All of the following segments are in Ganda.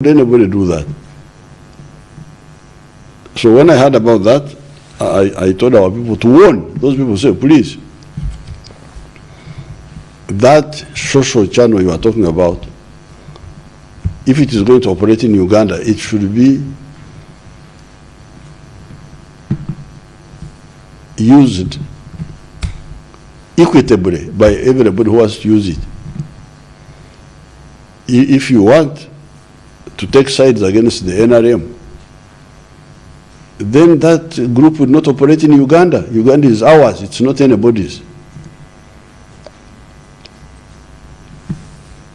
would anybody do that? So when I heard about that, I, I told our people to warn those people, say, please, that social channel you are talking about, if it is going to operate in Uganda, it should be used equitably by everybody who has to use it. If you want to take sides against the NRM, then that group would not operate in Uganda. Uganda is ours, it's not anybody's.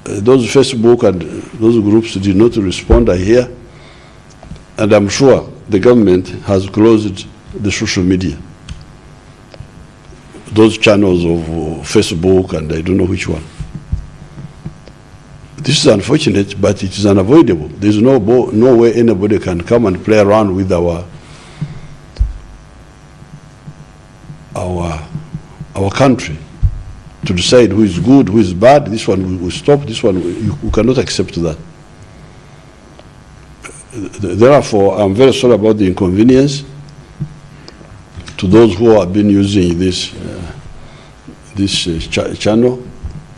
Uh, Those Facebook and those groups did not respond, I hear, and I'm sure the government has closed the social media. Those channels of uh, Facebook and I don't know which one. This is unfortunate, but it is unavoidable. There's no, no way anybody can come and play around with our, our, our country to decide who is good, who is bad. This one we will stop, this one, we- you, cannot accept that. Therefore, I'm very sorry about the inconvenience to those who have been using this, uh, this uh, cha- channel.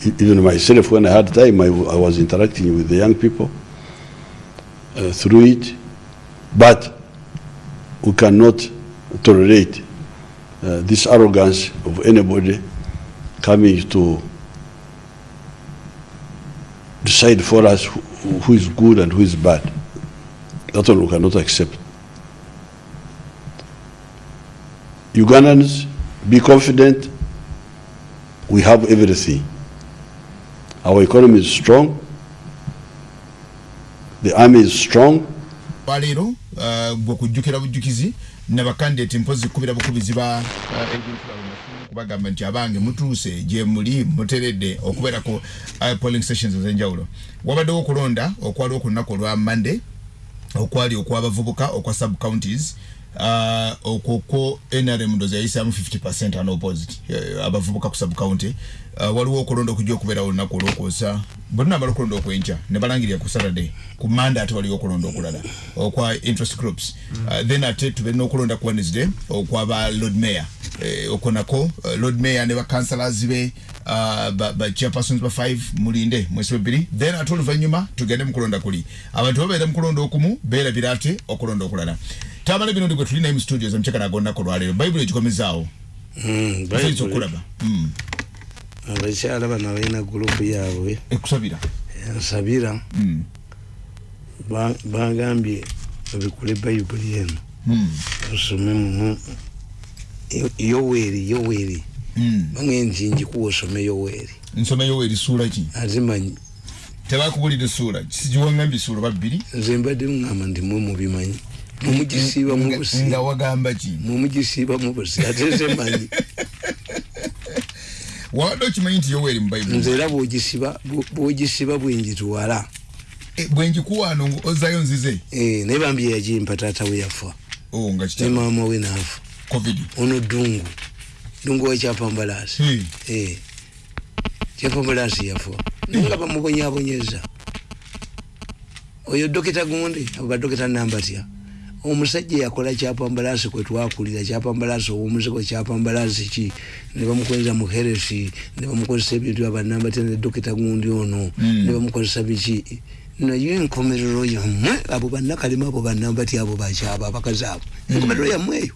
Even myself, when I had time, I was interacting with the young people uh, through it. But we cannot tolerate uh, this arrogance of anybody coming to decide for us who, who is good and who is bad. That one we cannot accept. Ugandans, be confident, we have everything. Our economy is strong, the army is strong, waleero uh, gwe kujjukira bujjukizi nabakandidate mpozi kubira bukubizi ba kubagamba nti abange mutuuse gye muli muteredde okubeerako uh, polling stations ez'enjawulo. Wabaddewo okulonda okwaliwo ku lunaku olwa monday okwali okwabavubuka okwa sub counties uh, okwokwo nrm ndozi yayisaamu 50 unopposed uh, abavubuka ku sub county uh, waliwo okulonda okujja okubeerawo olunaku olwokwosa bwe tunamala okulonda okwenkya ne balangirira ku saturday. Ku manda ate waliwo okulonda okulala. Okwa interest groups. Uh, then ate tubeera n'okulonda ku wednesday okwaba lord mayor. Eh, okwo nako uh, lord mayor ne bakansalazi be uh, ba, ba ba 5 mulinde mwezi webiri then ate oluvannyuma tugende mukulonda kuli. Abantu babeera mukulonda okumu beerabira ate okulonda okulala tamala ebinondi gwe tulinayo mu studios omukyeka nagonnako olwaleero bayibuli egikomezaawo. Bayinza okulaba. Mm. abakyala bano balina gurupu yaabwe. Ekusabira ensabira Mm. ba- bagambye babikule bayibuli eno osome mumu Yo- yoweeri yoweeri Mm. bange nti njikuwa osome yoweeri nsomeyo erisuula ki? Ate manyi. Tebakubulira essuula kiziwangambye essuula babbiri? Nze mbadde ngamba nti mwe mubimanyi mumugisiiba nga mubusi wagamba ki? mumugisiiba mubusi ate nze manyi wabadde okimanyi nti yoweri mu bayibuli nze era bwogisiba bwo- bwogisiba bwengitwala Eh, bwengikuwaano ngu ozzayo nzize? Eh, naye bambi yagimpa taata we yafa. Oh, nga ne maama we naafa ono dungu dungu wekyapambalaasi Hmm. Eh, kyapambalaasi yafa. Naye nga bamubonyabonyeza. Oyo dokita gundi abo badokita nambatya omusajja yakola kyapambalaasi kwe twakulira kyapambalaasi ow'omuzigo kyapambalaasi ki? Ne bamukozesa mu heresi ne bamukozesa ebintu abanambatya ne dokita gundi ono ne bamukozesa biki? Naye enkomerero yammwe abo bannakalema abo banambatya abo bakyaba abakazi abo. Enkomerero yammwe eyo.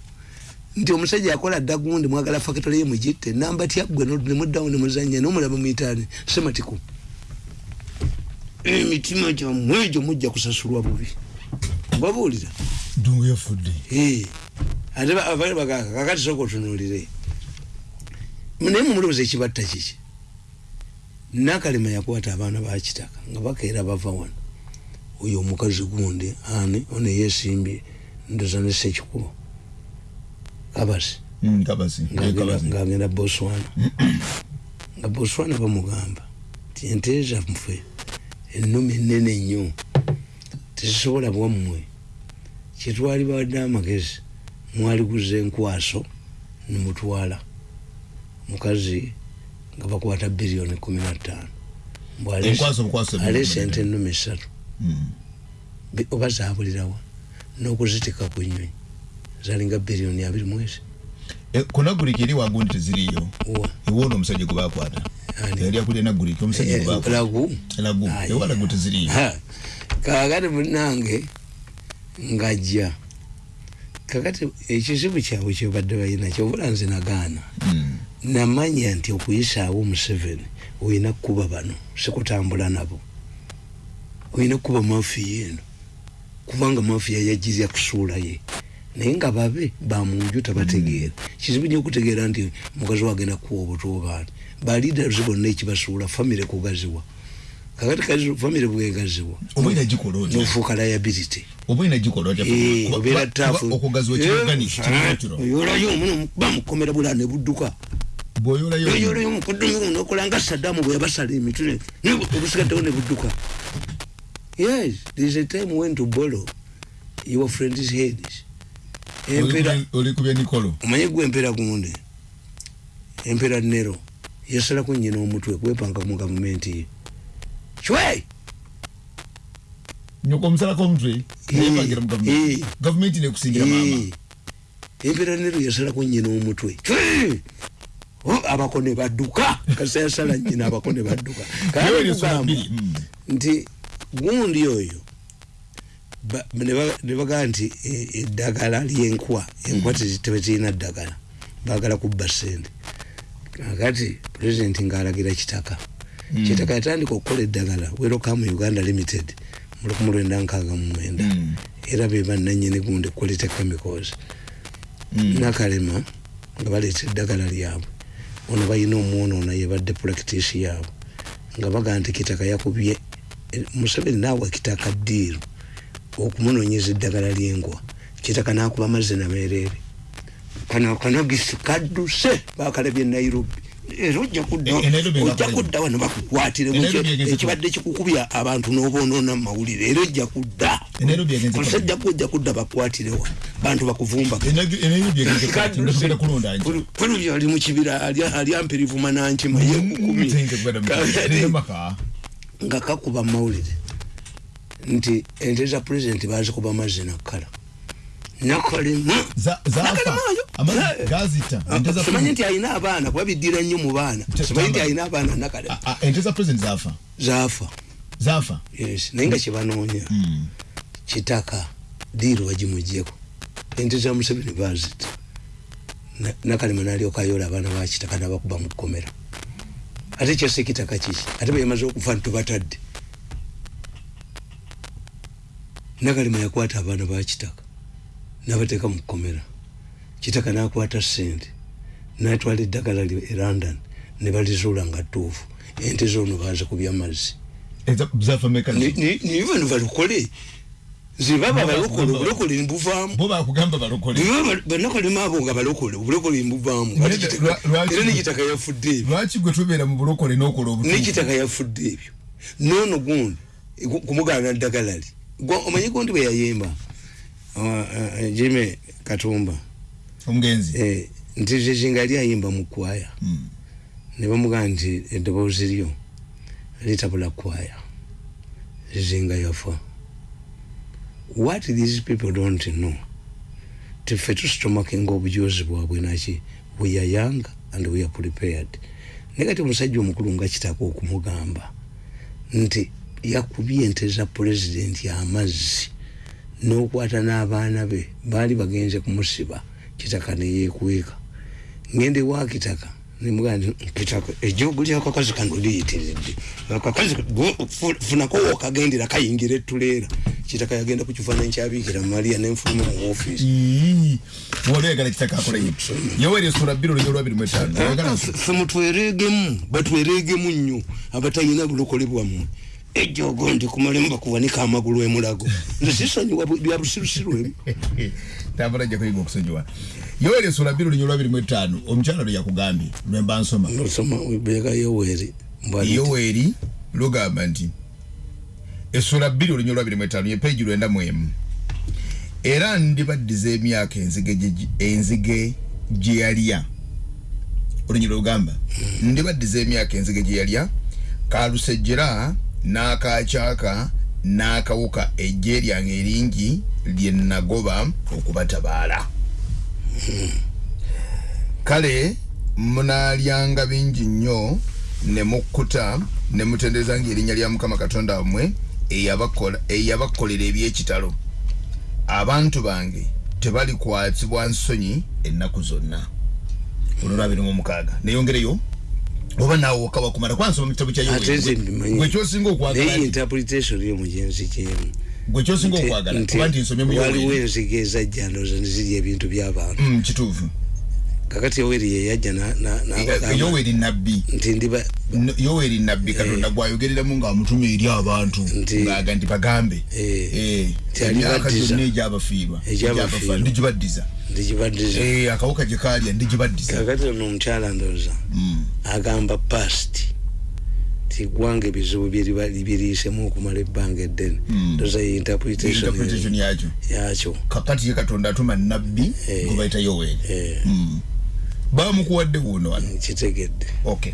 Nti omusajja yakola dda gundi mwagala fakitole ye mugitte nambatya ggwe no- nemuddawo nemuzanya nomulaba mwitaani sematiku emitima gyammwe egyo mujja kusasulwa bubi. Babuulira dungu yafudde ate ba- abali bagaka kakati soka otunuulire. Naye mumulowooza ekibatta kiki? Nakalema yakwata abaana bakitaka nga bakeera bava wano. Oyo omukazi gundi ani? Ono yesimbye ndoza ne sekikubo kabasi. Ngagenda boswana nga boswana bamugamba nti ente zaffe ennumi ennene nnyo. Tezisobola bwammwe kyetwali badde amagezi mwaliguza enkwaso nemutwala mukazi nga bakwata biliyoni kumi na ttaano. Biliyoni ente ennumi ssatu. Mm. Bi- oba zabulirawa n'okuzitika ku nyonyi zalinga biliyoni abiri mwezi. E, kunaguliki eri wagundi teziriyo ewona omusajja gwe bakwata yali akulira naguliki omusajja gwe Eh, bakwata lagu. Lagu. Aye. ewa lagu teziriyo Ha, kakati munange ngajja. Kakati ekizibu kyabwe kyebadde balina kyobula nze nagaana. Mm. namanya nti okuyisaawo museveni olina kukuba bano sikutambula nabo. Olina kukuba mafiya eno kubanga mafiya yajirya kusuula ye. Naye nga babe bamunju tabategeera. Kizibu nyo okutegeera nti mukazi wagenda kuwa obutuubaani baliiders bonna ekibasuula famire kugaziwa kakati kazi famire bwegaziwa oba ina gikola otya nofuuka liability. Oba ina gikola otya Eh, obeera taafu okugaziwa kiorganic oyolayo omuno bamukomera bula ne budduka. Bw'oyolayo yoyolayo omukudumi nokola nga saddamu bwe yabasala emitwe obusigaddewo ne budduka. Yes there is a time when to borrow your friend's heads empera oli kubya nikolo omanye gwe empera gunde empera nero yasalako nyina omutwe kwepanga mu gavumenti ye nyoko omusalako omutwe neyepangira mu gavumenti Eh. gavumenti nekusingira maama Eh, empera nero yasalako nyina omutwe Cwe! Oh, abako ne badduka kasi yasala nyina abako ne badduka Kale mm. nti gundi oyo ba- ne ba- ne bagamba nti eddagala lyenkwa enkwa tezi- tebezirina ddagala bagala kubba sente kakati pulezidenti ngaalagira kitaka. Kitaka yatandika okukola eddagala werokamu uganda limited mu lukumi lwenda nkaaga mu mwenda. Mm. era be bannanyini gundi quality chemicals. Mm. nakalema nga baleeta eddagala lyabwe. Ono balina omwonoona yebadde practice yaabwe nga bagaa nti kitaka yakubye eh, museveni naawa kitaka ddiiru okumunoonyeza eddagala lyenkwa kitaka nakuba amazzi nameereere kano kanagisi kadduse bakalabye nairobi era ojja kudda E- kudda wano bakukwatire ekibadde kikukubya abantu n'oboonoona mu mawulire era ojja kudda. Nairobi yagenze ku- omusajja ojja kudda bakwatirewa bantu kweno ali mukibira ali ampirivu manankima Mm, yemaka nga kakuba mawulire nti ente za pulezidenti bazikuba amazzi nakkala za simanyi nti alina abaana kuba biddira nnyo mu baana. Simanyi nti alina abaana nakalema ente za president zafa zaafa zafa yes naye nga kyebanoonya. Mm. kitaka diiru bagimugyeko ente za museveni bazita Na- nakalema nalyoka ayola abaana bakitaka nabakuba mu kkomera. Ate kyase kitaka kiki? Ate beyamaze okufa ntubatadde nakalema yakwata abaana bakitaka nabateeka mu kkomera kitaka nakwata sente natwala eddagala lyo e london ne balizuula nga ttuufu. Ente zoono bazikubya mazzi. Eza- zafa meka Ni- ni- niyo bano balokole zibaba Baba balokole obulokole banakalema abo nga balokole obulokole mbuvaamu. Era nekitaka yafudde ebyo? lwaki gwe tubeera mu bulokole n'okola obutuufu? Nekitaka yafudde ebyo. Noono gundi gu- kumugaana ddagala li omanyi gundi bwe yayimba ah, jime katumba. Omugenzi Eh, nti zezinga yali ayimba mu kwaya Mm. ne bamugaa nti eddoboozi lyo litabula kwaya zizinga yafa. What these people don't know tife tusitomakinga obujozi bwabwe naki we are young and we are prepared. Naye kati omusajja omukulu nga kitaka okumugamba nti yakubye ente za pulezidenti amazzi n'okwata n'abaana be baali bagenze kumusiba kitaka neyekweka ngende wa kitaka nemugaa nti kitaka ejogo lyakakazi kano liyitiridde. Fu- funako wokagendera kayingira etuleera kitaka yagenda ku kifaananyi kyabiikira maliya nenfuluma mu wali oyagala kitaka akola yi yoweri esula bbiri olunyo lwabiri mu etaano. Oyagala fe mutwereegemu batwereegemu nnyo abatalina bulokole bwammwe ejogo ndi kumalemu bakuwanika amagulu emulago nze sisonyiwa bu- bya busirusiru ebyo tambula ajja kuyiga okusonyiwa. Yoweri esula bbiri olunyo lwabiri mu etaano omukyala lwe yakugambye lwemba nsoma. Nosoma bega yoweri yoweri lugamba nti esula bbiri olunyo lwabiri mu etaano ye peegi lwenda mu emu. Era ndibaddiza emyaka enzige gye- enzige gye yalya. Olunyi lwegamba ndibaddiza emyaka enzige gye yalya kalusejjera n'akacyaka n'akawuka ejje lyange eringi lye nagoba okubatabaala. Kale munaalyanga bingi nnyo ne mukkuta ne mutenderezanga erinnya lya mukama katonda wammwe eyabakolera ebyekitalo. Abantu bange tebalikwatibwa nsonyi ennaku zonna. Olwo abiri mu mukaaga neyongereyo oba naawe wokka wakumala kwansoma mu kitabo kya ate nze mbimanyi gwe kyosinga okwagala naye nti- interpretation y'omugenzi kyemu gwe kyosinga okwagala kuba nti nsomye mu waliwo enzige ezajja ndowooza nezirya ebintu by'abantu Mm, kituufu kakati yoweri yeyajja na- na- n'abagamba yoweri nabbi. Nti ndiba yoweri nabbi katonda gwayogereramu ng'amutumya eri abantu. Ng'aga nti bagambe. Eh, Eh, emyaka gyonna egyabafiirwa. Ndigibaddiza ndigibaddiza Eh, akawuka gye kaalya ndigibaddiza kakati ono omukyala ndowooza. Mm. agamba past. Ti gwanga ebizibu biriisemu okumala ebbanga eddene. Mm. ndowooza ye interpretation interpretation yakyo kakati ye katonda atuma nabbi Eh. gwe bayita yoweri. Eh, Mm. Bamukuwadde wuuno wano. Kitegedde. Okay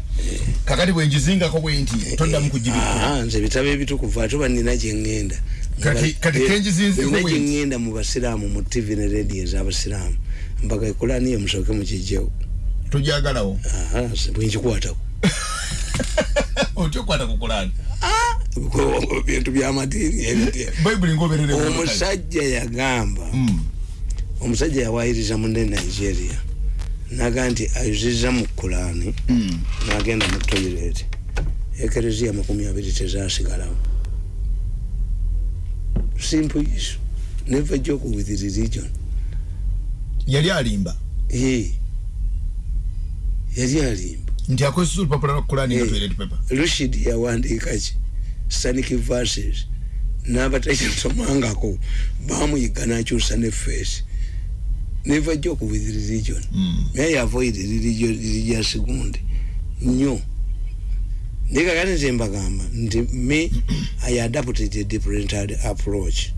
kakati bwenjizingako bwe nti toddamu kugibikula Ah, nze ebitabo ebitukuvu ate oba nina gyengenda Kati- bwe nti- gyengenda mu basiraamu mu tv ne radio ez'abasiraamu mpaka ekulaniyo musooke mukijjewo tojagalawo bwenkikwatako otya okukwata ku kulaani? Bintu byamadiini omusajja yagamba Mm. omusajja yawayiriza munne nigeria naga nti ayuziza mu kulaani Mm. nagenda mu toilet. Ekereziya makumi abiri tezasigalawo. Simple issue never joke with religion. Yali alimba? Yali alimba. Nti akozesa olupapula lwa kulaani nga toilet paper. Lushid yawandiika ki? Sanic verses. N'abatakitomangako bamuyiga nakyusa ne face never joke with religion. Mm. may avoid religion religious gundi nnyo naye kakati nze mbagamba nti me i adapted a different approach.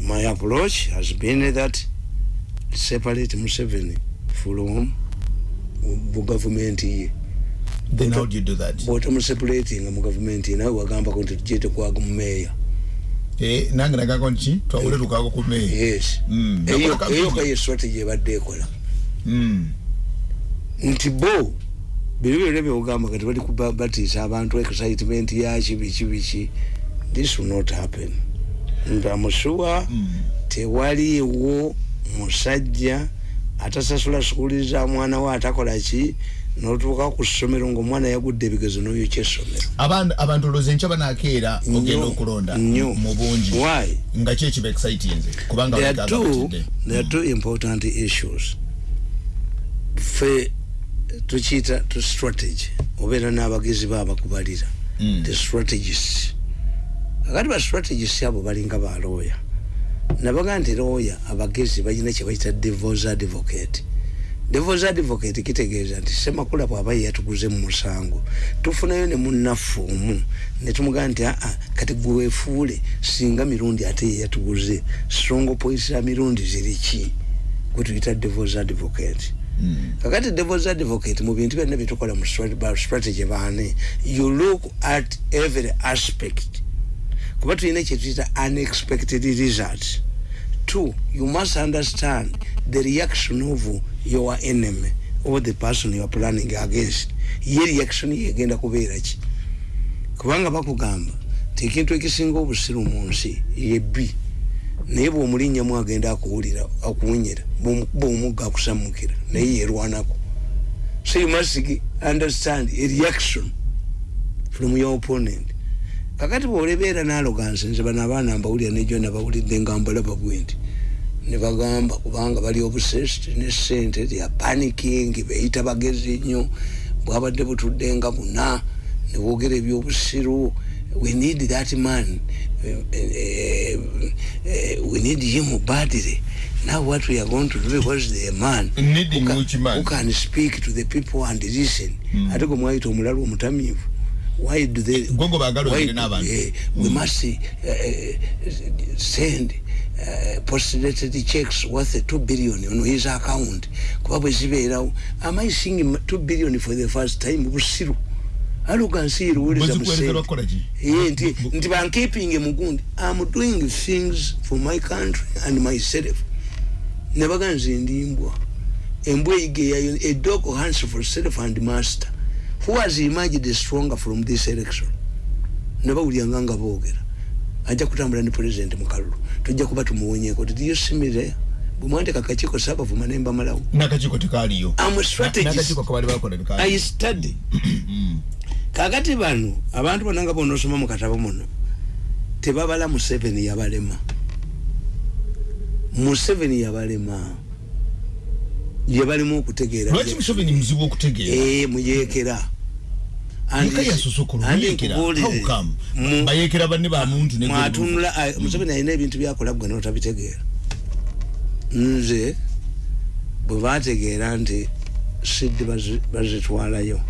My approach has been that separate museveni from bu gavumenti ye then how do you do that? Bwotamusepulatinga mu gavumenti ye nawe wagambako nti tujete kwaga mumeeya Eh, nange nagako nki twawule tukaago ku meeyi Mm. eyo Nakola eyo kampeni. kaye strategy ebadde ekola Mm. nti bo bino byonna byogamba kati bali kuba- batiisa abantu excitement yaki biki biki this will not happen ndamusuwa Mm. tewaliwo musajja atasasula sukuli za mwana we atakola ki notuuka ku ssomero ngaomwana yagudde ebigezo noyokya essomero Abantu- abantu olowooza enkya banaakeera Nnyo, ogenda okulonda nnyo. mu bungi. Why? Nga ki ekiba excitinze kubanga there are two there are two important issues. Fe tukiyita tu strategy. Obeera n'abagezi baabakubalira Mm. the strategists. Kakati ba strategists abo balinga ba lawyer. Nabaga nti lawyer abagezi balina kye bayita devils advocate devils advocate kitegeeza nti semakula bw'aba ye yatuguze mu musango. Tufunayo ne munnaffe omu ne tumugamba nti aa kati gwe weefuule singa mirundi ate ye yatuguze. Strong points za mirundi ziri ki? Gwe tuyita devils advocate. Mm. kakati devils advocate mu bintu byonna byetukola mu strategy baane you look at every aspect. Kuba tulina kyetuyita unexpected results. Two you must understand the reaction of your enemy or the person you are planning against. Ye reaction yegenda kubeera ki? Kubanga bakugamba ti ekintu ekisinga obusiru mu nsi yebbi naye bwomulinnyamu agenda akuwulira akuwunyira bwomukuba omugga akusamukira naye yerwanako so you must understand a reaction from your opponent. Kakati bwolebeera naloganse nze bano abaana mbawulira nejo nabawulidde nga mbalaba bwe nti nebagamba kubanga bali obsessed ne sente they are panicking beyita bagezi nnyo. Bwabadde butudde nga buna nebogera ebyobusiru we need that man eh, eh, we need him badly. Now what we are going to do because the man who can, man? who can speak to the people and listen. Mm. ate gwe mwayita omulalu omutamiivu why do they why eh, we must uh, send uh, postdated checks worth 2 billion on his account. Kuba bwe zibeerawo am i seeing 2 billion for the first time? Busiru. Arrogancy iruwuliza Bozikuweereza bakola ki? Eh, nti nti bankipinge mugundi. Am doing things for my country and myself. Nebaga nze ndimbwa embwa eyigeyayo a dog hunts for self and master. Who has emerged stronger from this election? Nebawulyanga nga boogera ajja kutambula ne president mukalulu tujja kuba tumuwonyeko titiyosimireya bwemwandika akakiiko saabavuma nembamalawo nakakiko tekaliyo am a strategist. Nakakiko kabali bakola i tekaliyo study kakati bano abantu bonna nga bonosoma mu katabo muno tebabala museveni yabalema. Museveni yabalema. Yebalemu okutegeera. Lwaki museveni muzibu okutegeera? Eh, muyekera bayekera banne ba muntu ne mwatunula ah, museveni alina ebintu byakola gwe notabitegeera. Nze bwe bategeera nti bazi- bazitwalayo.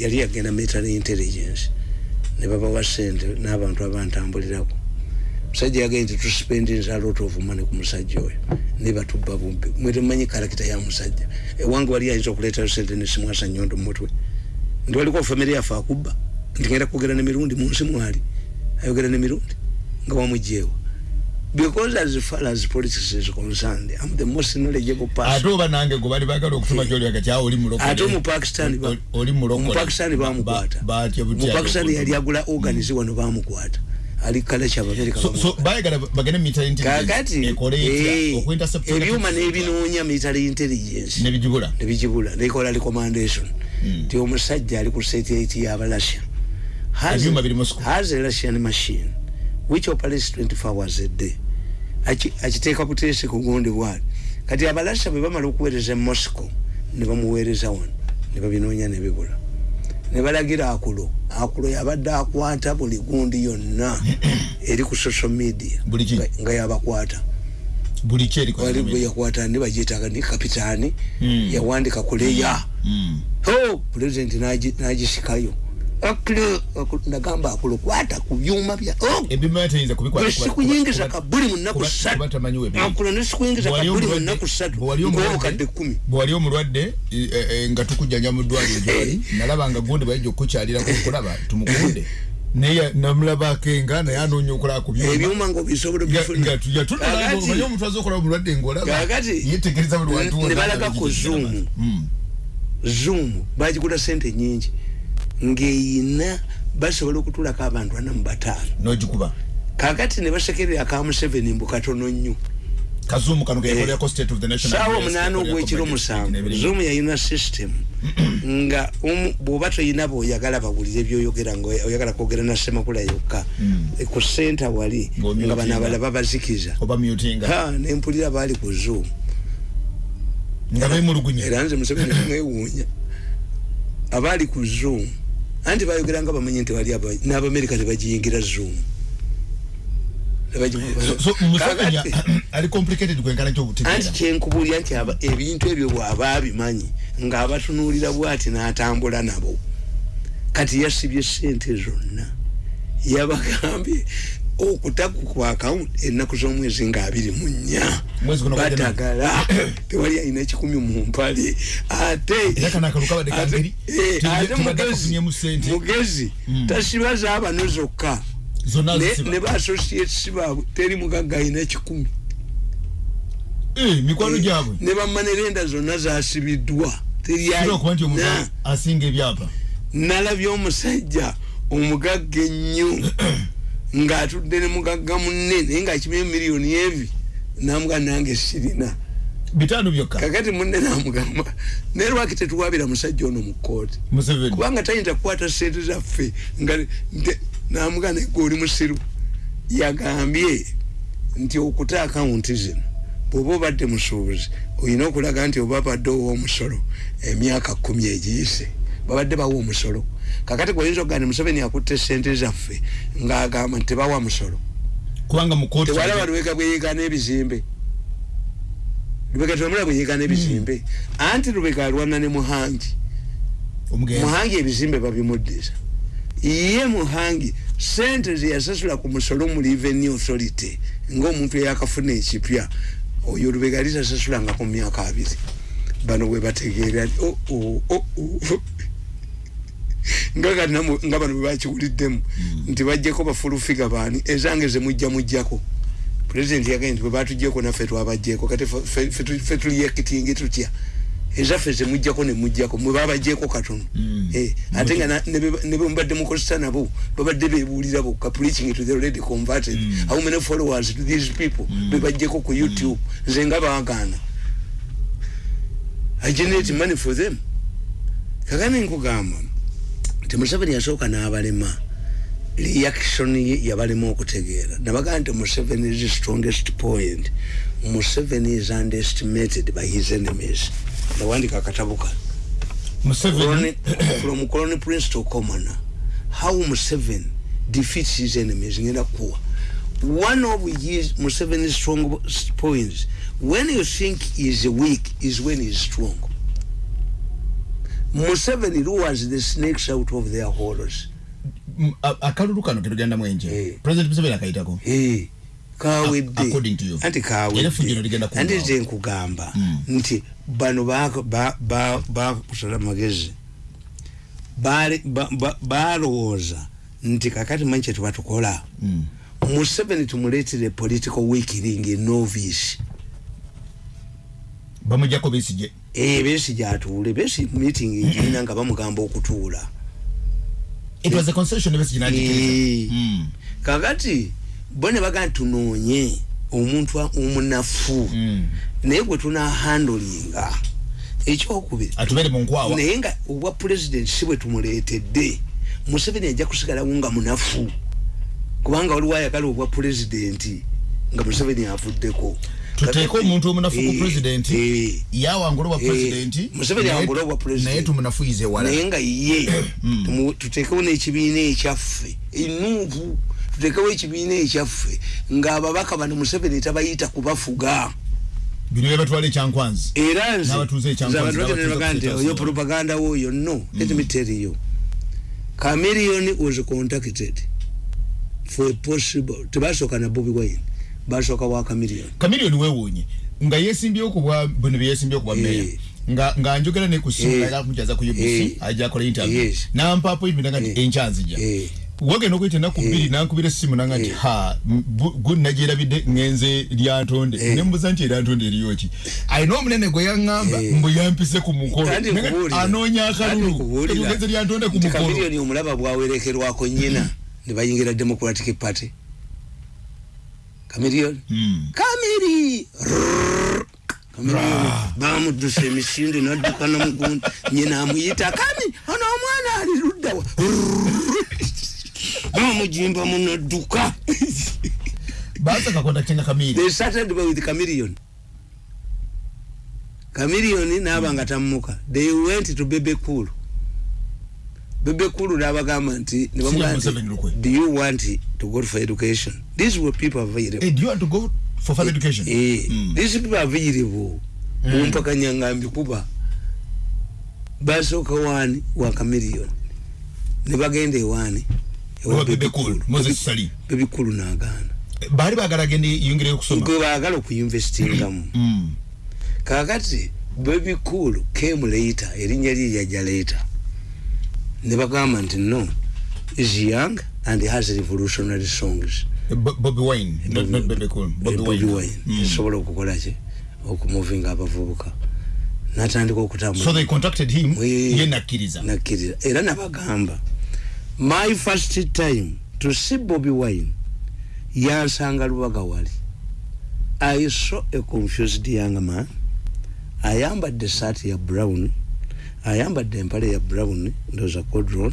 Yali yagenda military intelligence. Ne babawa sente n'abantu abantambulirako musajja yagenda nti tuspendinza lot of money ku musajja oyo. Ne batubba bumbi mwe temumanyi karakita ya musajja ewange wali ayinza okuleetayo sente nesimwasa nyondo mu mutwe ndi waliko famire yaffe akubba nti ngenda kwogera nemirundi munsi mwali ayogera nemirundi nga wamugyewa because as far as politics is concerned i'm the most knowledgeable ate person oba nange gwe bali bagala okutuma gyoli agati awo oli mulokole. Ate omupakistani oli mulokole. omupakistani bamukwata Ba- batya butya omupakistani yali agula organize wano bamukwata ali kala kyabamerika so so bayagala bagende military intelligence kakati ekole etya eh, ebyuma n'ebinoonya military intelligence. Nebigibula nebigibula nekola recommendation Mm. ti omusajja ali ku satellite y'abalasya Has- Ebyuma biri Moscow. has a russian machine which operates 24 hours a day. Aki- akiteeka buteesi ku gundi bwali kati abalasya bwe bamala okuweereza e moscow ne bamuweereza wano ne babinoonya ne bibula ne balagira akulo. Akulo yabadde akwata buli gundi yonna eri ku social media nga- yabakwata. Yakwata ni bagiyitaga ni kapitaani Mm. yawandika kuleya Mm. o pulezidenti nagi- nagisikayo akule aku- nagamba akulo kwata ku byuma bya oh, kabuli mu nnaku kuba- ssatu kuba tamanyi webiri. akulo nesikuyingiza kabuli mu omulwadde- nnaku ssatu bw'ali omulwadde- e- e- nga tukujjanja mu ddwaliro gyoli nalaba nga gundi bayijja okukukyalira kulaba tumukunde naye namulabako enga naye anoonya okulaba ku byuma Nga- obifuna nga tujja tunulaba Kakati- omanyi omuntu aza okulaba omulwadde ng'olaba Kakati- yetegereza buli wantu ne balaga ku bigenda Zoom. bati. Mm. zoom bagigula sente nyingi ng'eyina basobola okutulako abantu ana mu bataano. N'ogikuba? Kakati ne basekerera ka museveni mbu katono nnyo. Kazuumu kano keyakolerako state of the nation saawa address, omunaana ogwekiro musanvu. zoom yayina system. Nga bw'oba toyina boyagala bawulire byoyogera nga oyagala kwogera na semakula yokka. Mm. E, ku senta wali nga bano abalala babazikiza. Nempulira baali ku bemulugunya. Era nze museveni kumwewuunya abaali ku zoom anti bayogera nga bamanyi nti wali aba- n'abamerika tebagiyingira zoom. Anti kyenkubuulira nti aba- ebintu ebyo bw'aba abimanyi ng'abatunuulira bw'ati n'atambula nabo. Kati yasibye sente zonna. Yabagambye okutaku ku akawunti ennaku z'omwezi nga abiri mu nnya. Batagala tewali alina ekikumi mu mpale. Ate eh, mugezi kafunyeemu ssente. mugezi Mm. tasiba zaabano zokka. Ne ba associates baabwe teri mugagga alina ekikumi Eh, mikwano gyabwe. ne bamanerenda zonna zasibiddwa Kira okuba nti omuntu terina asinga ebyapa. Nalabye omusajja omugagga ennyo ng'atudde ne mugagga munne naye ng'akimye miliyoni evi namuga nange sirina. Bitaano byokka. Kakati munne namugamba naye lwaki tetuwabira musajja ono mu kooti kubanga tayinza kukwata sente zaffe nga namuga gwe oli musiru. Yagambye nti okuta akawunti zino bw'oba obadde musuubuzi olina okulaga nti oba badde ow'omusolo emyaka kumi egiyise babadde bawa omusolo kakati gweoyinza okugaa nti museveni akutte sente zaffe ng'agamba nti tebawa musolo. Kubanga mu kooti tewalaba lubega bweyeekana ebizimbe lubega tewamula bweyeekana ebizimbe anti lubega alwana ne muhangi. Omugenzi. Muhangi ebizimbe babimuddiza ye muhangi sente zeyasasula ku musolo mu revenue authority ngaomuntu eyakafuna ekipya oyo lubega lisasasulanga ku myaka abiri. Bano bwe bategeera nga bano bwe bakiwuliddemu nti bajjeko bafulufiga baani? Ezange zemujja mujjako. Pulezidenti yagambye nti bwe batugyeko naffe twabajjeko kati fe- fe- fe tu- fe tuliyekitingi tutya? Ezaffe zemujjako nemujjako mwe babajjeko katono. Eh, ate nga ne ne bemubadde mukozesa nabo babadde bebuulira bokka preaching to the already converted. How many followers to these people bebajjeko ku youtube? Nze nga baagaana. I generate money for them. Kakani nkugamba nti museveni yasooka n'abalema reaction ye yabalema okutegeera. Nabagaa nti museveni is strongest point. Museveni is underestimated by his enemies. Nawandika akatabo Colony- from colony prince to commoner how museveni defeats his enemies ngenda kuwa. One of his museveni's strong points when you think he's weak is when he's strong museveni lures the snakes out of their a- akalulu kano ketugenda mwenje? Eh. president museveni akayitako Hey, kawedde. Anti Era effujjo ligenda kawedde kuggwawo. anti nze nkugamba Mm. nti bano bakusala ba, ba, bakusala magezi balowooza nti kakati manyi kyetubatukola Mm. museveni tumuleetere political weakening novice. Bamujjako besije Eh, besi gyatuule besi meeting egirina nga bamugamba okutuula it was a concession besije Eh. najikiriza Mm. kakati bo ne bagaa tunoonye omuntu omunafu Mm. naye gwe tunahandolinga ekyokubiri nkwawa naye nga obwa pulezidenti si bwe tumuleetedde museveni ajja kusigalawo nga munafu kubanga waliwo ayagala obwa pulezidenti nga museveni avuddeko tuteeke omuntu omunafu ku Eh, pulezidenti eh, yawangula obwa Eh, pulezidenti Museveni awangula obwa pulezidenti. naye tumunafuyize wala naye nga ye Mm. tumu- tuteekewo n'ekibiina ekyaffe enuuvu tuteekewo ekibiina ekyaffe ng'ababaka bano museveni tabayita kubafuga. Bino byebatwala ekyankwanzi. Era nze N'abatuuze ekyankwanzi, nze abantu n'abatuuze bagaa nti oyo propaganda woyo no let me tell you. Chameleon was contacted for a possible tebasooka na bobi wine basooka wa chameleon kamiliyoni weewuunye nga yeesimbyewo ku bwa bino bye yeesimbyewo ku bwa Eh. meya nga nga njogera ne ku Eh. ssimu era kumukyaza ku Eh. UBC ajja akola interview Yes. nampa appointment nga nti Eh. enkyanzija Eh. wagenda okuyita ennaku bbiri nankubira essimu nanga nti Eh. ha gunagyerabidde ngenze lyantonde Eh. nembuza nti eryantonde eriyoki ayina omunene gwe yaŋŋamba Eh. mbu yampise ku mukolo Kandi Naye nkubuulira. anoonya Kandi akalulu nkubuulira. emugenze lyantonde ku nti mukolo chameleon omulaba bwawerekerwako nyina ne bayingira democratic party chameleon Mm. kamiri. Bamuddusa emisinde nadduka namugundi nyina amuyita kami ono omwana ali luddawa bamujimba munadduka they started with chameleon chameleon naaba nga tamuka. They went to bebe cool bebe nabagamba nti ne bamugamba nti, Museveni lukwe. do you want to go for education? These were people available Eh, do you want to go for further education? Eh, Mm. these people available. Mumpakanya nga mbikuba basooka wani wa chameleon ne bagenda ewani Owa Bebe Cool, Moses Sali. bebikulu nagaana. Baali baagala agende yongereyo okusoma? Gwe baagala okuyinvestingamu. Mm. kakati bebikulu came later erinnya lye lyajja later ne bagamba nti no is young and has revolutionary songs. Bo- Bobby Wine, Bobby Wine. Esobola okukola ki? Okumuvinga abavubuka natandika okutambula So they contacted him, We- ye nakkiriza. nakkiriza era nabagamba my first time to see Bobby Wine yansanga lubaga wali. I saw a confused young man ayambadde saati ya brown ayambadde empale ya brown ndoza codron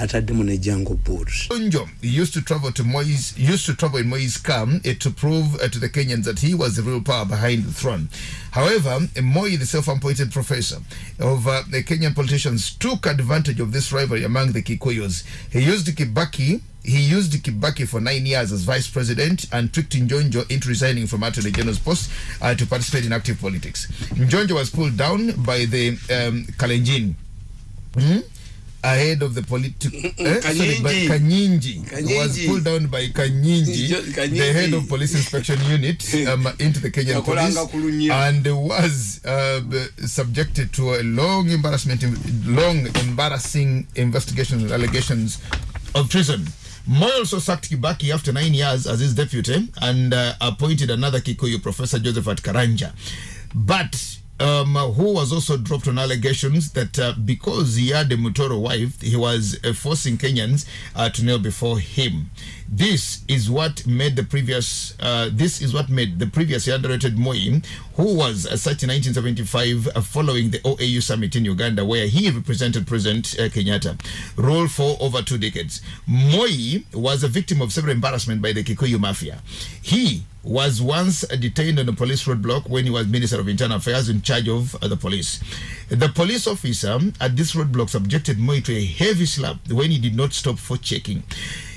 ataddemu ne jango boots Onjo used to travel to Moise, used to travel in Moise camp eh, to prove uh, to the Kenyans that he was the real power behind the throne. However, eh, Moi, the self-appointed professor of uh, the Kenyan politicians, took advantage of this rivalry among the Kikuyus. He used Kibaki. He used Kibaki for nine years as vice president and tricked Njonjo into resigning from Attorney General's post uh, to participate in active politics. Njonjo was pulled down by the um, Kalenjin. Hmm? Ahead of the political eh, sorry, by Kanyinji. Kanyinji, was Kanyinji. pulled down by Kanyinji, Kanyinji. the head of police inspection unit um, into the Kenyan police and was uh, subjected to a long embarrassment long embarrassing investigations and allegations of treason Moi also sacked Kibaki after nine years as his deputy and uh, appointed another Kikuyu, Professor Josephat Karanja. But um, who was also dropped on allegations that uh, because he had a Mutoro wife, he was uh, forcing Kenyans uh, to kneel before him. This is what made the previous. Uh, this is what made the previously underrated Moi, who was such in 1975, uh, following the OAU summit in Uganda, where he represented President uh, Kenyatta, rule for over two decades. Moi was a victim of several embarrassment by the Kikuyu mafia. He was once detained on a police roadblock when he was Minister of Internal Affairs in charge of uh, the police. The police officer at this roadblock subjected Moi to a heavy slap when he did not stop for checking.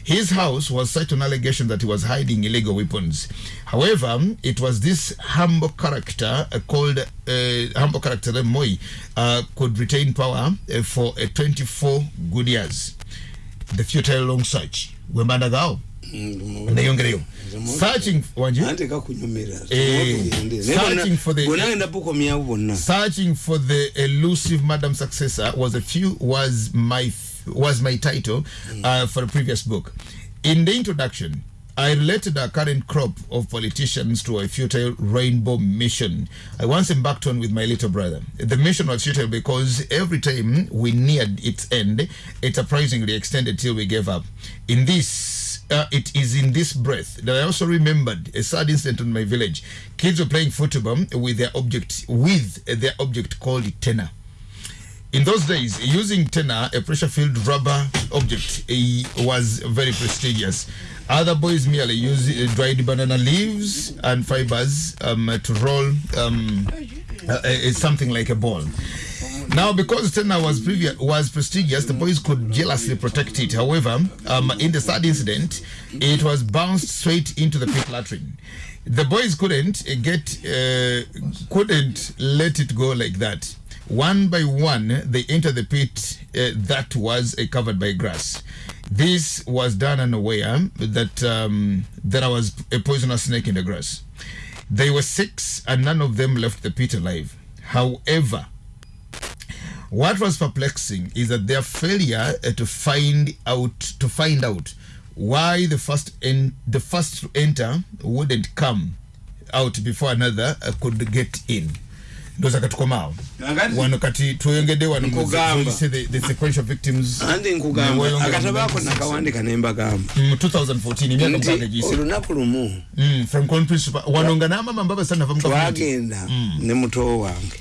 His house was such an allegation that he was hiding illegal weapons. However, it was this humble character uh, called uh, humble character that Moi uh, could retain power uh, for uh, 24 good years. The futile long search. Wembanda gao. Neyongereyo. Searching wanje. anti kakunyumira Eh, searching for the- bukomyawo bonna searching for the elusive madam successor was a few was my was my title uh, for a previous book in the introduction I related our current crop of politicians to a futile rainbow mission I once embarked on with my little brother. The mission was futile because every time we neared its end, it surprisingly extended till we gave up. In this uh, it is in this breath that I also remembered a sad incident in my village. Kids were playing football with their object with their object called tenor. In those days, using tenor, a pressure-filled rubber object, eh, was very prestigious. Other boys merely use uh, dried banana leaves and fibers um, to roll um, uh, something like a ball. Now, because tenor was previous was prestigious, the boys could jealously protect it. However, um, in the sad incident, it was bounced straight into the pit latrine. The boys couldn't uh, get uh, couldn't let it go like that. One by one, they entered the pit uh, that was uh, covered by grass. This was done unaware that um, there was a poisonous snake in the grass. They were six, and none of them left the pit alive. However, what was perplexing is that their failure uh, to find out to find out why the first en- the first to enter wouldn't come out before another uh, could get in. Ndoza katukomaawo Nakati- wano kati tweyongedde wano mu- Nkugamba. so the, the sequential victims. Anti Ne nkugamba weyongera akatabo ako mu- nakawandika nembagamba mu 2014 emyaka mukaaga nti giyise olunaku lumu. Mm, from Crown Principal wano nga n'amama mbabasa nava mu gavumenti twagenda ne muto wange.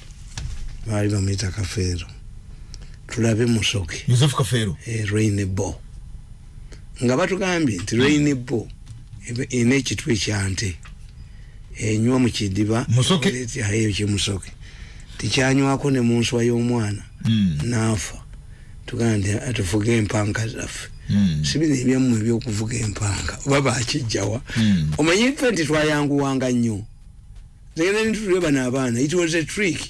Baali bamuyita kafeero tulabe musoke Joseph Kafeero rainbo nga batugambye nti rainbo ena ekitwe kyante enywa mu kidiba Musoke? eyo kyemusoke tikyanywako ne mu nswa y'omwana Mm. naafa tugambye nti tufuge empanka zaffe Mm. sibino ebyammwe ebyokuvuga empanka oba bakijjawa Mm. omanyi ffe nti twayanguwanga nnyo. Zegenda nitutule bano abaana it was a trick.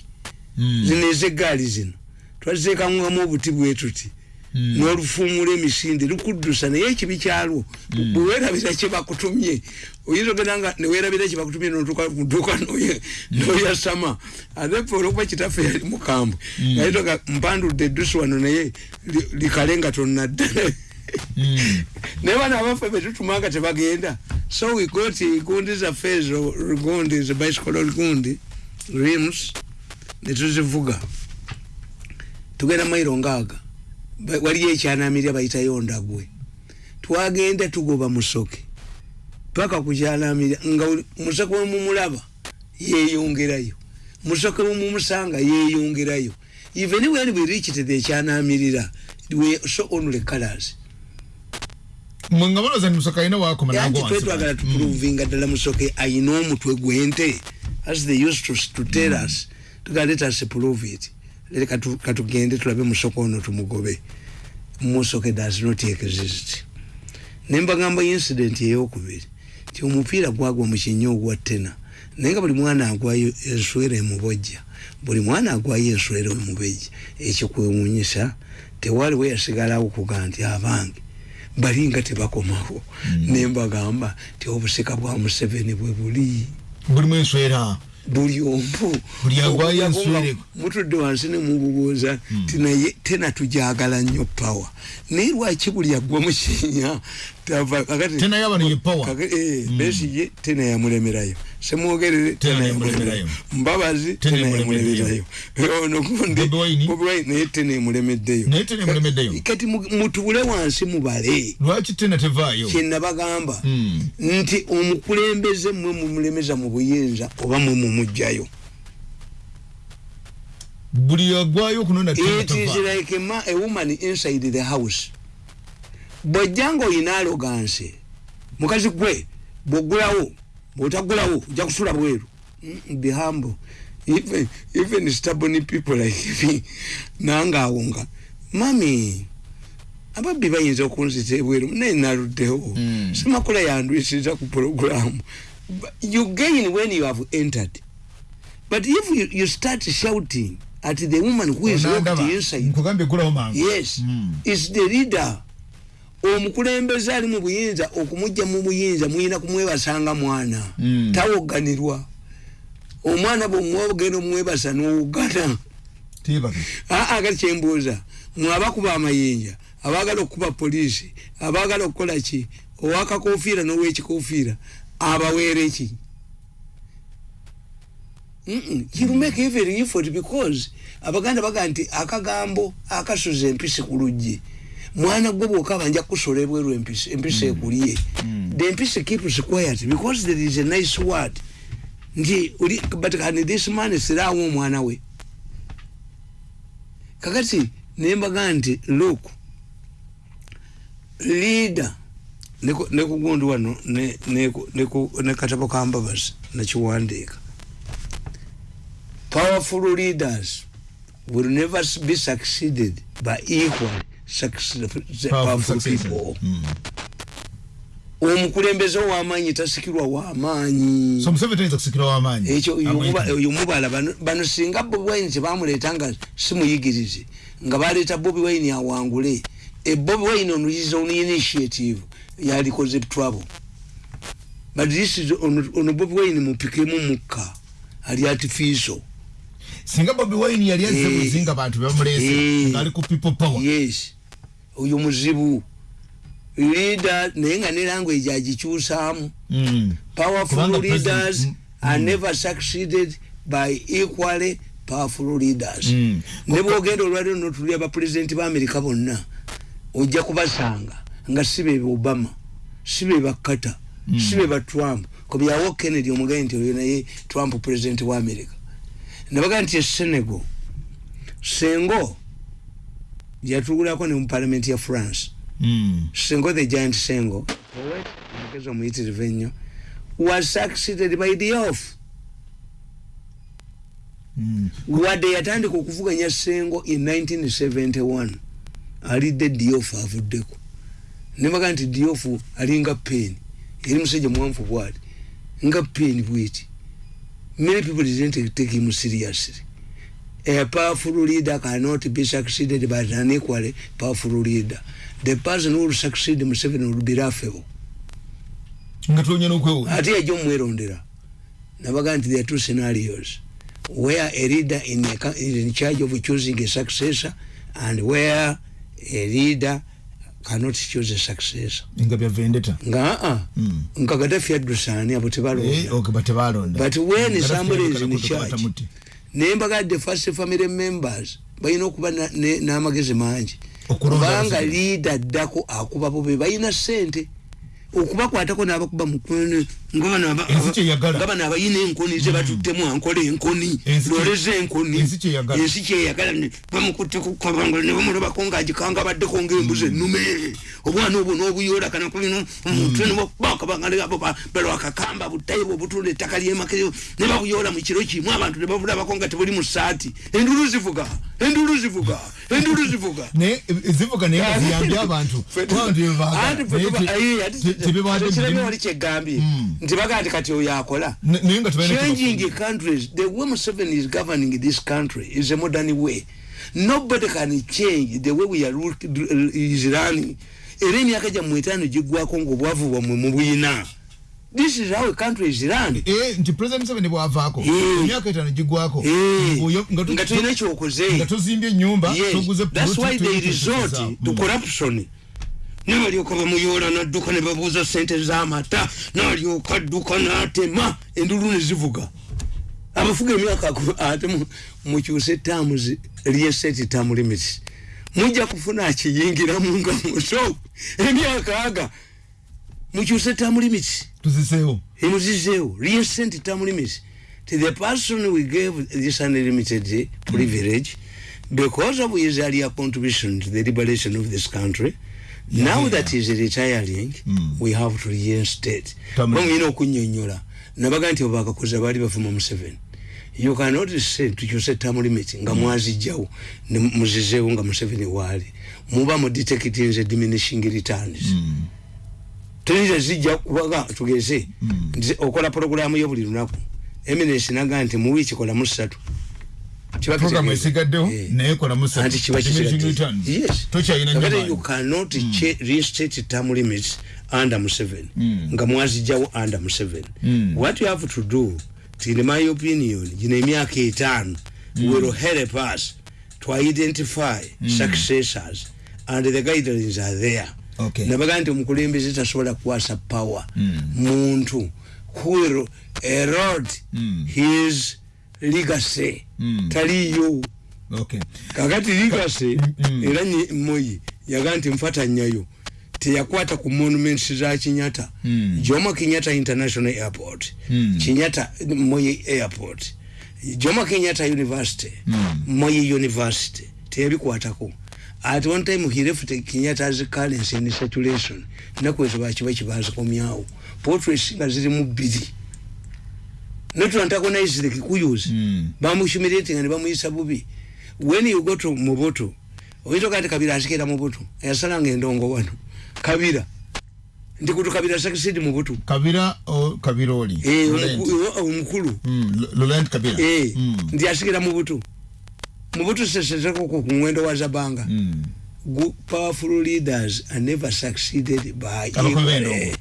Mm. zino ez'eggaali zino twaziteekangamu obuti bwe tuti Mm. n'olufuumula emisinde lukuddusa naye ekibi kyalwo. Bwe weerabira kye bakutumye oyinza ogenda nga neweerabira kye bakutumye notuuka mu dduuka noye- noyasama ate fe olwokuba kitaffe yali mukambwe yayitoga mpandudde eddusi wano naye li- likale nga tonnadda Mm. naye bana abaffe betutumanga tebagenda. So we got gundi zaffe ezo gundi ze bicycle gundi rims netuzivuga tugenda mairo ngaaga waliyo ekyanamirya bayitayo ndagwe. Twagenda tugoba musoke. Paka kukyanamirya nga musoke wemumulaba yeyongerayo musoke wemumumusanga yeyongerayo even when we reached the ekyanamirira we so only colors. Mwe nga balooza nti musoka alina nagwo wansi twetwagala pale. tupuruvinga ddala musoke ayina omutwe gwente as they used to, to tell us. Tuga let us prove it katugende tulabe musoke ono tumugobe. Musoke does not exist. Nembagamba incident eyokubiri. Ti omupiira gwagwa mukinya ogwa tena. Naye nga buli mwana agwayo enswera emubojja buli mwana agwayo enswera emubejja ekikwewunyisa tewaliwo yasigalawo kuga nti abange balinga tebakomawo. Mm. nembagamba ti obusika bwa museveni bwe buli. Bulimu enswera buli omu. Enswere. mutudde wansi nemububuuza tinaye tena tujagala nnyo pawa naye lwaki buli agwa mukinya Tena yaba ne ye power. Kaka- eh, Mm. Besigye tena yamulemerayo semwogerere Tena tena yamulemerayo. yamulemerayo mbabazi Tena tena yamulemerayo. yamulemerayo ono gundi Bobi Wine. Bobi Wine naye tena emulemeddeyo Naye tena emulemeddeyo. kati mu- mutuule wansi mubale lwaki tena tevaayo kyenabagamba Mm. nti omukulembeze mwe mumulemeza mu buyinza oba mwe mumugjayo buli agwayo kunona tena it is like a woman inside the house bwojjanga oyina aloganse mukazi gwe bwogulawo bwotagulawo ojja kusula bweru. Be humble. Even, even stubborn people like me nange awo nga mami ababbi bayinza okunzita ebweru naye naluddewo. Mm. simakula yandwisiriza ku programu But you gain when you have entered. But if you, you start shouting at the woman who is locked Onandaba, inside yes Mm. is the leader omukulembeze ali mu buyinza okumujja mu buyinza muyina kumwebasanga mwana. Mm. tawoganirwa. Omwana bwomwogenda omwebasa nowogana aa kati kyembuuza mwe abakuba amayinja? Abaagala okukuba poliisi? Abaagala okukola ki? Owakakofiira n'owekikofiira abaweere ki? Mm-mm. you make every effort because abaganda baga nti akagambo akasuza empisi ku luggi mwana gwe bwokaba nja kusola ebweru empisi empisi ekulye the empisi keeps quiet because there is a nice word. Nti oli but can this man sirawo omwana we. Kakati nembaga nti look leader neku- nekugundi wano ne- neku- neku- nekatabo kambabazi nakiwandiika powerful leaders will never be succeeded by equal powerful people. Omukulembeze ow'amaanyi tasikirwa w'amaanyi. W'amaanyi? Ekyo oyo Amwita. muba- oyo mubala bano singa bobi wine kyebamuleeta nga simuyigirize nga baleeta bobi wine awangule e bobi wine on his own initiative yalikoze trouble. But this is ono ono bobi wine mupikemu mukka ali artificial singa bobi wine yali azze Eh. buzinga abantu bebamulese Eh. ngaali ku people power. Yes oyo muzibu. Leader naye nga ne language agikyusaamu Mm. powerful Kubanga leaders president- are never succeeded by equally powerful leaders. Mm. ne bwogenda olwaliro notuli abapulezidenti ba amerika bonna ojja kubasanga nga si be obama si be bakata Mm. si be ba trump. Kobyawo kennedy omugaye nti oyo naye trump pulezidenti wa amerika nabaga nti esenego sengo yatugulako ne mu palamenti ya france. Mm. sengo the giant sengo. Omugezi omuyitirivu ennyo was succeeded by the off Mm. wadde yatandika okuvuganya sengo in 1971 alidde diof avuddeko. Nebaga nti diof alinga peni eri musajja muwanvu bwati nga peni bwiti many people didn't take him seriously a powerful leader cannot be succeeded by an equally powerful leader. The person who will succeed Museveni will be laughable nga tonya n'okwewola ate yajja omwerondera nabaga nti there are two scenarios. Where a leader in a, in charge of choosing a successor and where a leader cannot choose a successor. Nga bya vendetta. Nga aa Mm. nga gadafi addusaani abo Eh, tebalonda okay, but tebalonda. But when somebody is in charge, batamutte. Naye mbagadde first family members balina okuba n'amagezi mangi. Kubanga liida addako akuba bo be balina sente okubakwatako n'abakuba kyeyagala. nga bano abayina enkoni zebatuttemu ankola enkoni Ensi kye- loleza enkoni. ensi kyeyagala. bamukutte ku kabanga ne bamulabako ng'agikanga baddeko ng'embuzi ennume. Obwana obwo n'obuyoola kana kulina omutwe nebakabangabo balwakakamba butayibu obutunda ettaka lyemakeo ne babuyoola mu kiro kimu. Abantu ne babulabako nga tebuli mu saati endulu zivuga endulu zivuga endulu zivuga naye e- zivuga naye nga ziyambye abantu abantu Anti fe tuba- ayi, ati- tekirabye wali kyegambye. Mm. nti bagaa nti kati oyo akola naye nga tebalina changing countries the way Museveni is governing this country is a modern way. Nobody can change the way we are ruled, is running. Era emyaka gyammwe etaano giggwako ngaobwavu bwammwe mubuyina this is how a country is run eh nti president Museveni bwavaako Eh. emyaka etaano giggwako Eh, Mbuyo- nga tu- nga tulina ekyokoze nga tozimbye ennyumba Yes, toguze that's why they resort to corruption. Nabalyoka bamuyoola nadduka ne babuuza sente z'amata nalyoka adduka n'atema. Endulu ne zivuga. Abafuga emyaka ate mu- mukyuse tamuzi lyeseti tamu limits mujja kufuna akiyingiramu nga muso emyaka aga mukyuse tamu limits tuziseewo emuzizeewo recent term limits to the person we gave this unlimited privilege because of his earlier contribution to the liberation of this country now Yeah. that he's retiring Mm. we have to reinstate. Term limit. bamuyina okunyonyola nabaga nti obakakoze baali bavuma museveni you cannot say tukyuse term limit nga mwazijjawo ne muzizeewo nga museveni waali. Muba mu detecting the diminishing returns teniza zijja kubaga tugeze Mm. nti okola programu yo buli lunaku eminence naga nti mu wiiki kolamu ssatu kitegeeza. esigaddewo Eh. naye kolamu Anti kiba kisigadde. Yes. tokyalina Kakati nnyo you cannot che- reinstate term limits under Museveni Mm. nga mwazijjawo under Museveni Mm. what you have to do in my opinion gino emyaka etaano will help us to identify successors and the guidelines are there Okay. nabaga nti omukulembeze tasobola kuwasa power Mm. muntu who erode Mm. his legacy Mm. taliyo Okay. kakati legacy Mm, era moyi yaga nti nfatanyayo teyakwata ku monuments za kinyata Mm. jomo kinyata international airport Mm. kinyata moyi airport jomo kinyata university Mm. moyi university teyabikwatako at one time he left kenyatta as currency in circulation naku ezo bakiba kibazikomyawo portraits nga zirimu bbiri not to antagonize the kikuyus Mm. bamuhumiliating ne bamuyisa bubi. When you go to mubutu oyinza kati kabira asikira mubutu yasalanga endongo wano. Kabira nti kutu kabira succeed mubutu kabira o kabira oli Eh, omukulu Mm, L- Laurent kabira Eh, Mm. nti asikira mubutu mubutu seseteko ku ngwendo wa zabanga Mm. Powerful leaders are never succeeded by b'endongo. eh,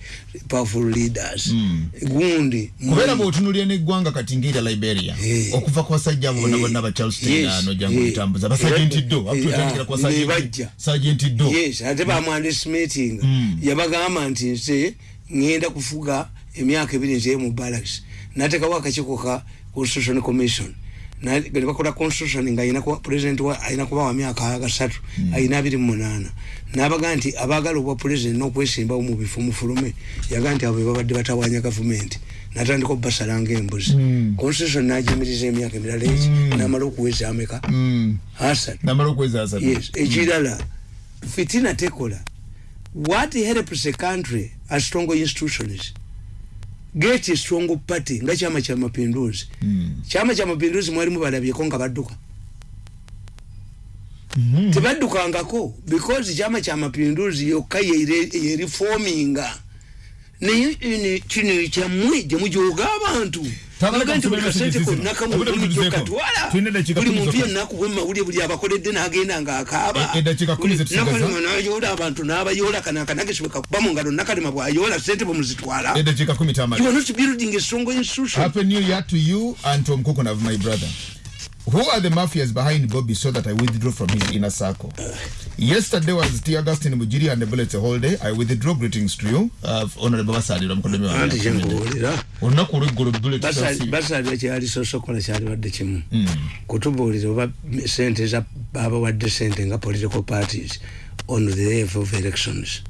powerful leaders Mm. gundi kubeera Moi- bwotunulira neggwanga kati ngaera liberia Eh. okuva ku basajja abo bonna Eh. bonna ba charleston Yes. ano jangu Eh. litambuza basajenti ddo Eh, abututandikira ah, kwa ne bajja. sajenti ddo yes ate bamwandestimating Mm. yabagamba nti nze ngenda kufuga emyaka ebiri nzeye mu barracks natekawo akakiiko ka constitution commission ne bakola constitution nga president wa ayina kuba wa myaka gasatu ayina abiri mu munaana nabaga nti abagala obwa president n'okwesimbawo mu bifo mufulume yaga nti abo babadde batawanya gavumenti natandika obubasalanga embuzi. Mm. constitution nagimiriza emyaka emirala eki Mm. namala okuweza ameka Mm. asatu. Ekirala fitina tekola. What helps a country are strong institutions get a strong party nga kyama kya mapinduzi Mm. kyama kya mapinduzi mwalimu balabyeko nga badduka Mhm. tebaddukangako because kyama kya mapinduzi yokka yeri- yerifominga naye ene- kino kyammwe gyemujoga abantu Twagala Baga nti buli kusomera kasente kizima. konna kamwe Obudde buli butuzeeko. katwala Tulina eddakiika buli kumi muntu zokka. yenna akuba emawulire buli abakoledde n'agenda ng'akaaba E- eddakiika kumi zetusigaza. Nakalema n'ayoola abantu n'abayoola kana akanagesi bwe kakuba mu ngalo nakalema bw'ayoola sente bwe muzitwala eddakiika kumi you are not building a strong institution Happy New Year to you and Tom Kukunav, my brother. Who are the mafias behind Bobby so that I withdraw from his inner circle? Yesterday was T. Augustine Mujiri and the bullets a whole day. I withdraw greetings to you, uh, Honorable Basadi. Ramukodemi wa- anti kyenkubuulira olunaku olweggolo bullet Basali- kasi- basali kyali sosokola kyalibadde kimu Mm. kutubuulira oba sente za babawadde sente nga political parties on the eve of elections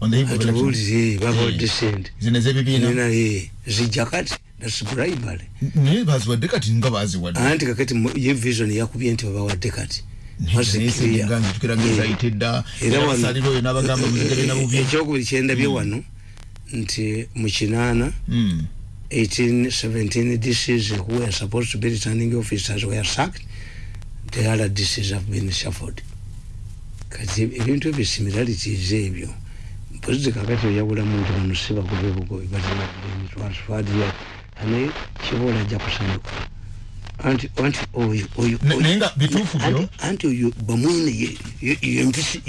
On the eve of elections. atubuulire babawadde sente zino ez'ebibiina nina ye zijja kati thats bribery naye baziwadde kati nga baziwadde. Anti kakati mu- ye vision yakubye nti babawadde kati muzigabina bubi ekyokubiri kyendabye wano nti mu kinaana Mm. 1817 DCs who were supposed to be returning officers were sacked. The other DCs have been shuffled. Kati ebintu ebyo similarities ebyo. Mpozi kakati oyawulamu nti bamusiba kubebugobi bazimadde transferred yet ane kibola ajja kusanyuka anti anti oyo oyo naye nga bituufu byo? anti oyo bamwine ye- ye- yempisi-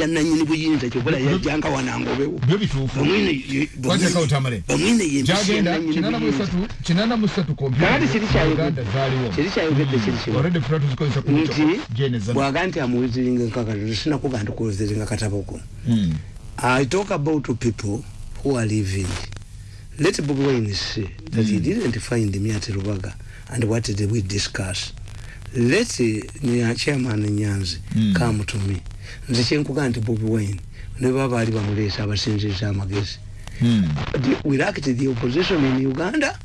ya nanyini buyinza kyokola yajjanga wanangobewo byo bituufu bamwine bamwine- Wateekawo tamale. bamwine yempisi ya nanyini kinana mu buyinza. esatu kinana mu esatu kakati kiri uganda zaaliwo kiri kiri kimu already fula tuzikozesa ku nti jeneza bwaga nti amuwiziringa nkakati sinakuga nti kuwiziringa katabo ko Mm. I talk about people who are living. Let Bobi Wine say that he didn't find me at Rubaga and what did we discuss. Let uh, chairman Nyanzi Mm. come to me. Nze kyenkuga nti Bobi Wine ne baba ali bamuleesa abasinziza amagezi. Mm. The- We lacked the opposition in Uganda.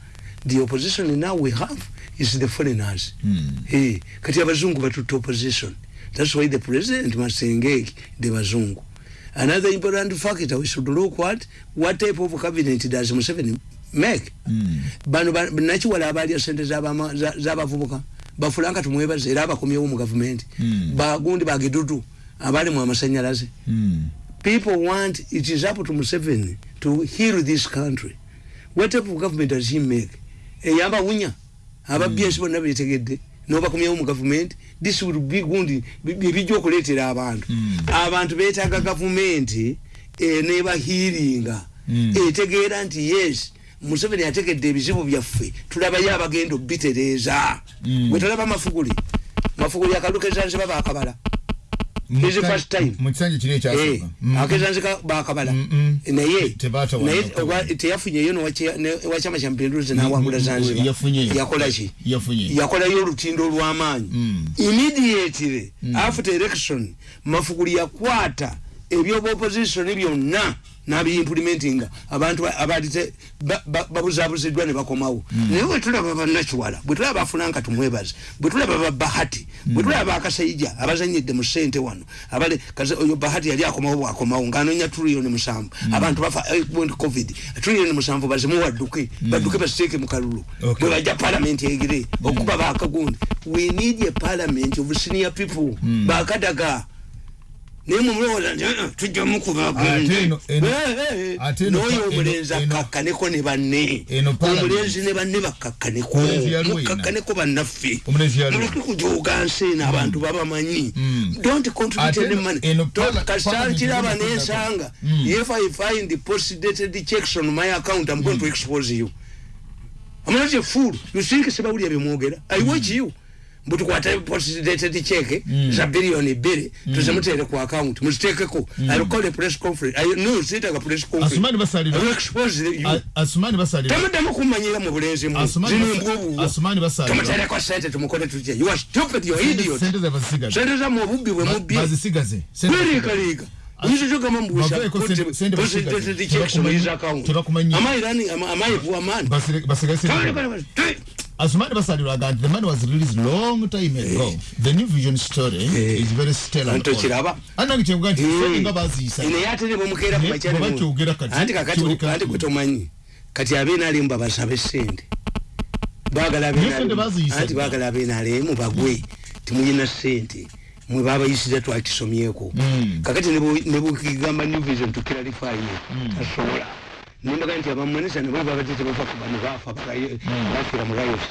The opposition now we have is the foreigners. Mm. Hey, kati abazungu batutte opposition. That's why the president must engage the bazungu. Another important factor we should look what what type of cabinet does Museveni make. Mm. Bano ba- nakiwala abalya sente z'abama- za- z'abavubuka bafulanga tumwebaze era abakomyewo mu gavumenti Mm. bagundi bagidudu abali mu amasanyalaze Mm. people want it is up to Museveni to heal this country what type of government does he make eyamba wunya ababyensi bonna betegedde nobakomyewo mu gavumenti this will be gundi bijja okuleetera abantu Mm. abantu beetaaga gavumenti enebahiiringa Mm. etegeera nti yes museveni ategedde ebizibu byaffe tulabayo abagenda obitereeza Mm. bwe tulaba mafuguli mafuguli akalukezanziba bakabala Is first time. mu kisanja kiri Eh, ekyasooka Mm. akezanzika bakabala Mm, mm. naye naye teyafunyeyo newakyama kya mapinduzi nawangula Yafunyeyo. yakolaki yakolayo olutindo olw'amaanyi Mm. immediately after election mafuguli yakwata ebyoba opposition byonna nabiimplementinga abantu ba- abaali te- ba- ba- babuzabuziddwa ne bakomawo. Naye bwe tulaba bannakiwala bwe tulaba bafunanka tumwebaze bwe tulaba babahati bwe tulaba bakasaija abazanyidde mu ssente wano abale kaze oyo bahati yali akomawo bwakomawo ng'anoonya tuliyoni musanvu. Abantu bafa eh, covid tuliyoni musanvu bazimu wadduke badduke basiteeke mu kalulu. Bwe bajja parliament egire okuba bakagundi we need a parliament of senior people. Bakadaga naye mumulowooza nti "Eh, tujja Ate eno- eno- ate eno noyo pa- omulenzi akakkaneko ne banne. Omulenzi ne banne wena. mukakkaneko bannaffe. Muleke kujooga nsi eno abantu babamanyi. Mm. don't contribute any money. Kasita nkiraba nensanga. Mm. if i find the post dated checks on my account i'm going to expose you. I'm not a fool. You think sebawulya byemwogera. I watch you. Mbu tukwata post dated check Mm. za bilioni bbiri tuzimuteere ku account muziteekeko I will call a press conference. I no sitaga press conference. Asumani basalira- I will expose you. Asumani basalira Tamuddamu kummanyira mu bulenzi mu. Zino embwobubwo. Asumani basalira. Tumuteereko sente tumukole tutya. You are stupid, you are idiot. sente ze bazisigaze Sente zammwe obubbi bwe Ba- mubbye. bazisigaze Sente Bweriika bazisigaze. liika. Oyinza kyogamba mbuusa. Baveeko sente- sente Post basigaze. Man? Asumani basalirwa agamba the money was released long time ago. The new vision story Eh. is very stellar. Anto kiraba. anange kyebuga nti sente nga baziyisa ine yatene bwemukeera Ne- bwe bakyogera kati, anti kakati anti gwe tomanyi kati abenalimu babasabe sente bagala Naye sente abenalimu baziyisa anti bagala abenalimu bagwe. Timuyina sente. Mwe babayisira twakisomyeko Mm. kakati nebukigamba new vision tukiralifayo tasobola nimbaga nti abamonesa nebo babadde tebafa kuba nebafa bakaye- bafira mu riots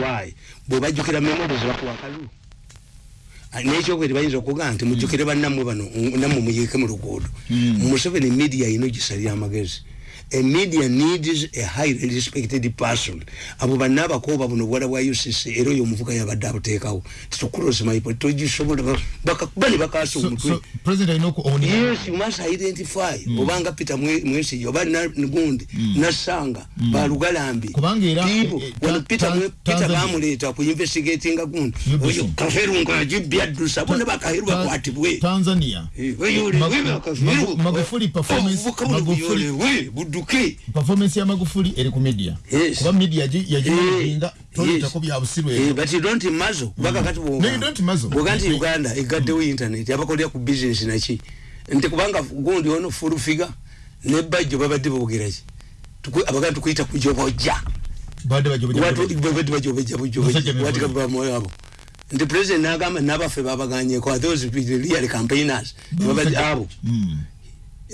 why? Bwe bajjukira memories bakuwa kalu nekyokubiri bayinza okugaa nti mujjukire bannammwe bano nammwe muyiike mu luguudo. Museveni media yino gisalira amagezi a media needs a highly respected person. Abo banna abakooba buno bwala bwa ucc era oyo omuvuga yabadde abuteekawo titukurosmaipo togisobola bakakuba ne bakaasa So- omutwe so president alina okuownia yes you must identify. Obanga peter Mwe- mwesigi oba na- gundi nasanga balugalambi Kubanga era, People, eh, eh, wano ta- peter ta- Mwe- peter Tanzania- bamuleeta ku investigatinga gundi UBC. oyo kaferunga yagibyaddusa bonna bakaheru bakwatibwe tanzania. Magu- Magu- magufuli performance magufuli budduke performance ya magufuli eri ku media. Yes. kuba media gi- yagimanajinga Eh, toletako yes. byabusirwa Eh, ebyo but you don't muzzle. Kubanga kati No, you don't muzzle. bwoga nti Eh. uganda egaddewo internet abakolera ku business naki? Nti kubanga gundi ono full figure ne bajjo babadde bogeraki abaganda tukuyita kujobojja badde bajobajo Watu- babadde bajobojja Musajja Mivuyo. bujobojawatikabamo nti president nagamba nabaffe babaganyeko are those real campaigners. Babadde abo. Mm.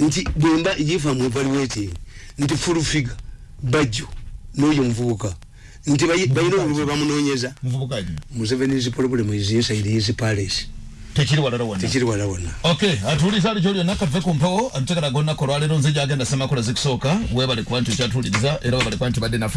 nti bwemba yifa mu evaluating nti full figure bajjo n'oyo muvubuka. Nti obulwe bamunonyeza muvubuka ki? Museveni's problem is inside his palace. Tekiri walala wonna tekiri wala wonna okay atuulisa ali kyolyo nakave ku mpewo atutekera gonna kolwalero nze gyagenda semakola zikusooka webale kuba nti okyatuuliriza era webale kuba nti badde naffe